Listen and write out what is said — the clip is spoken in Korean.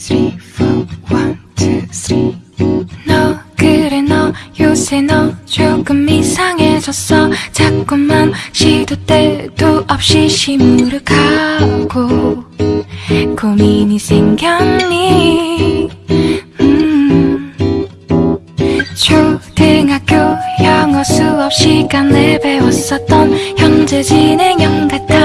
three, four, one, two, three. 너 그래 너 요새 너 조금 이상해졌어 자꾸만 시도 때도 없이 시무룩하고 고민이 생겼니 음. 초등학교 영어 수업 시간에 배웠었던 현재 진행형 같아